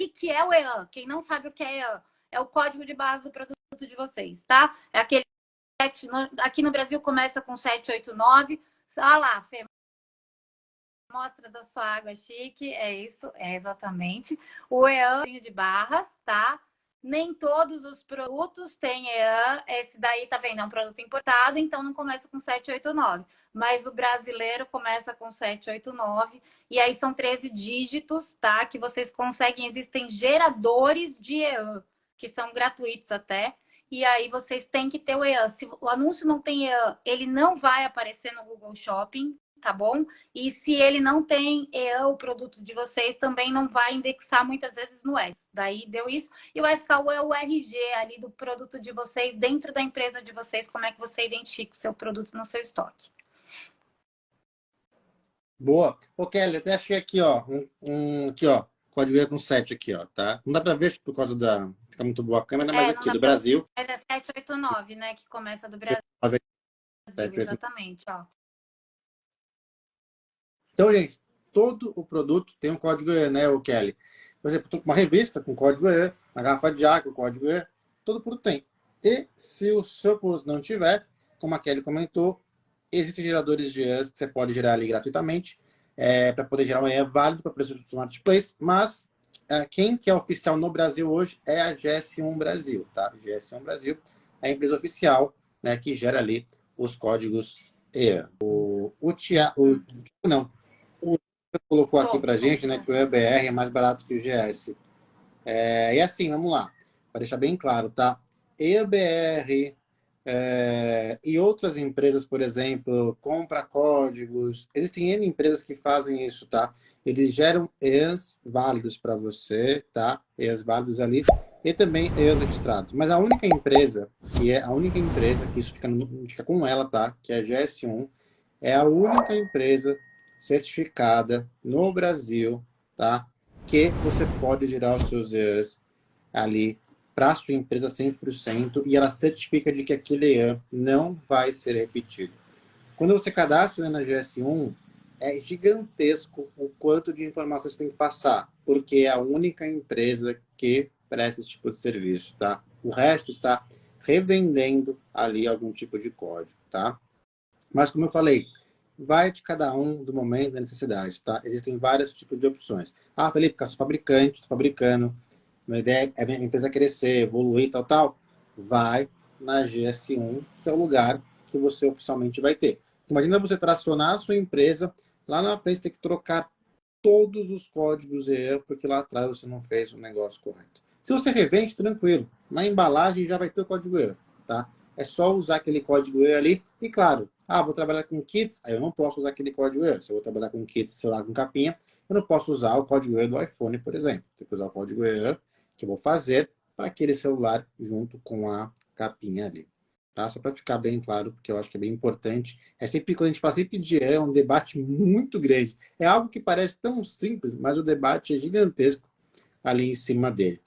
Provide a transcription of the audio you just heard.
que, que é o EAN? Quem não sabe o que é EAN, é o código de base do produto de vocês, tá? É aquele aqui no Brasil começa com 789. Olha lá, Fê, mostra da sua água chique, é isso, é exatamente. O EAN de barras, tá? Nem todos os produtos têm EAN. Esse daí, tá vendo? É um produto importado, então não começa com 789. Mas o brasileiro começa com 789. E aí são 13 dígitos, tá? Que vocês conseguem. Existem geradores de EAN, que são gratuitos até. E aí vocês têm que ter o EAN. Se o anúncio não tem EAN, ele não vai aparecer no Google Shopping, tá bom? E se ele não tem EAN, o produto de vocês também não vai indexar muitas vezes no S. Daí deu isso. E o SKU é o RG ali do produto de vocês, dentro da empresa de vocês, como é que você identifica o seu produto no seu estoque. Boa. Ô, Kelly, até achei aqui, ó, um, um aqui, ó, código E com 7 aqui, ó, tá? Não dá para ver por causa da... Fica muito boa a câmera, é, mas aqui, do Brasil. Mas é 789, né, que começa do Brasil. 789. Exatamente, ó. Então, gente, todo o produto tem um código E, né, o Kelly? Por exemplo, uma revista com código E, uma garrafa de água com código E, todo produto tem. E se o seu produto não tiver, como a Kelly comentou, existem geradores de Es que você pode gerar ali gratuitamente, é, para poder gerar um E válido para preço do marketplace, mas é, quem que é oficial no Brasil hoje é a GS1 Brasil, tá? GS1 Brasil é a empresa oficial né, que gera ali os códigos E. O, o, tia, o não, colocou aqui para gente, né, que o EBR é mais barato que o GS. É, e assim, vamos lá, para deixar bem claro, tá? EBR é, e outras empresas, por exemplo, compra códigos, existem N empresas que fazem isso, tá? Eles geram EAs válidos para você, tá? EAs válidos ali, e também EAs registrados. Mas a única empresa, que é a única empresa, que isso fica, fica com ela, tá? Que é a GS1, é a única empresa certificada no Brasil, tá? Que você pode gerar os seus EAs ali para a sua empresa 100% e ela certifica de que aquele EAN não vai ser repetido. Quando você cadastra na GS1, é gigantesco o quanto de informações tem que passar, porque é a única empresa que presta esse tipo de serviço, tá? O resto está revendendo ali algum tipo de código, tá? Mas como eu falei, vai de cada um do momento da necessidade, tá? Existem vários tipos de opções. Ah, Felipe, eu sou fabricante, estou fabricando, minha ideia é minha empresa crescer, evoluir, tal, tal. Vai na GS1, que é o lugar que você oficialmente vai ter. Imagina você tracionar a sua empresa, lá na frente tem que trocar todos os códigos EA, porque lá atrás você não fez o negócio correto. Se você revende, tranquilo. Na embalagem já vai ter o código EA, tá? É só usar aquele código E ali. E claro, ah, vou trabalhar com kits, aí eu não posso usar aquele código E. Se eu vou trabalhar com kits, sei lá, com capinha, eu não posso usar o código E do iPhone, por exemplo. Tem que usar o código E que eu vou fazer para aquele celular junto com a capinha ali. Tá? Só para ficar bem claro, porque eu acho que é bem importante. É sempre, quando a gente fala sempre de é um debate muito grande. É algo que parece tão simples, mas o debate é gigantesco ali em cima dele.